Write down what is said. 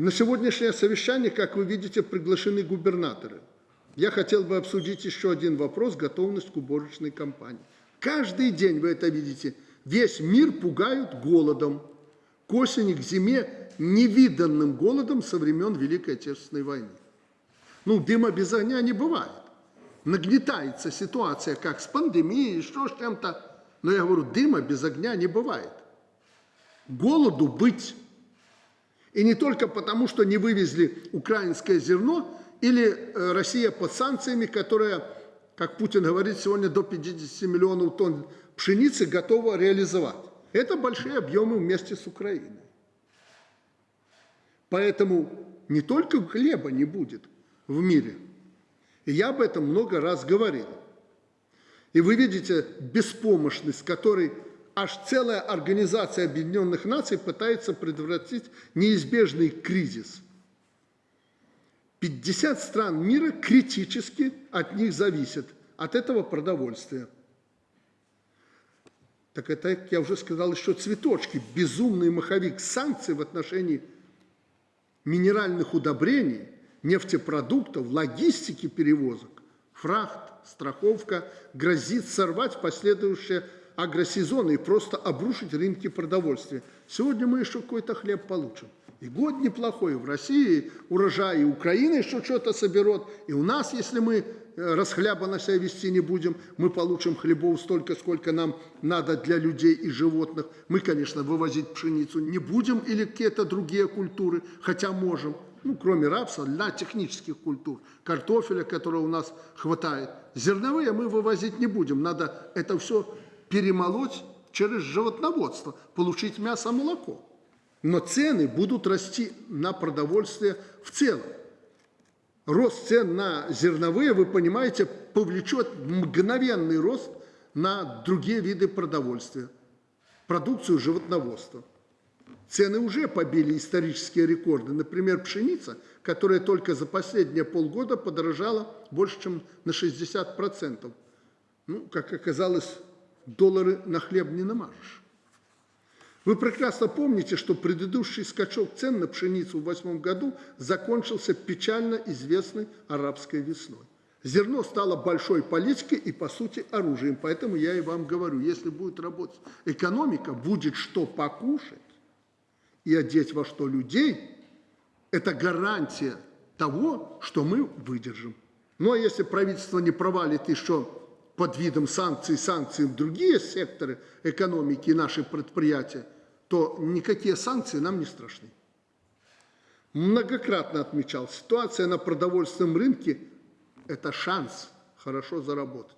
На сегодняшнее совещание, как вы видите, приглашены губернаторы. Я хотел бы обсудить еще один вопрос – готовность к уборочной кампании. Каждый день вы это видите. Весь мир пугают голодом. К осени, к зиме невиданным голодом со времен Великой Отечественной войны. Ну, дыма без огня не бывает. Нагнетается ситуация, как с пандемией, что с чем-то. Но я говорю, дыма без огня не бывает. Голоду быть. И не только потому, что не вывезли украинское зерно, или э, Россия под санкциями, которая, как Путин говорит, сегодня до 50 миллионов тонн пшеницы готова реализовать. Это большие объемы вместе с Украиной. Поэтому не только хлеба не будет в мире. И я об этом много раз говорил. И вы видите беспомощность, которой аж целая организация Объединенных Наций пытается предотвратить неизбежный кризис. 50 стран мира критически от них зависят, от этого продовольствия. Так это, я уже сказал, еще цветочки, безумный маховик санкций в отношении минеральных удобрений, нефтепродуктов, логистики перевозок, фрахт, страховка грозит сорвать последующее агросезон и просто обрушить рынки продовольствия. Сегодня мы еще какой-то хлеб получим. И год неплохой, в России урожай, и Украина еще что-то соберет, и у нас, если мы э, расхлябанно себя вести не будем, мы получим хлебов столько, сколько нам надо для людей и животных. Мы, конечно, вывозить пшеницу не будем или какие-то другие культуры, хотя можем, ну, кроме рапса, для технических культур, картофеля, которого у нас хватает. Зерновые мы вывозить не будем, надо это все перемолоть через животноводство, получить мясо, молоко. Но цены будут расти на продовольствие в целом. Рост цен на зерновые, вы понимаете, повлечет мгновенный рост на другие виды продовольствия, продукцию животноводства. Цены уже побили исторические рекорды. Например, пшеница, которая только за последние полгода подорожала больше, чем на 60%. Ну, как оказалось, доллары на хлеб не намажешь. Вы прекрасно помните, что предыдущий скачок цен на пшеницу в 2008 году закончился печально известной арабской весной. Зерно стало большой политикой и, по сути, оружием. Поэтому я и вам говорю, если будет работать экономика, будет что покушать и одеть во что людей, это гарантия того, что мы выдержим. Ну а если правительство не провалит еще под видом санкций, санкций в другие секторы экономики и наши предприятия, то никакие санкции нам не страшны. Многократно отмечал, ситуация на продовольственном рынке – это шанс хорошо заработать.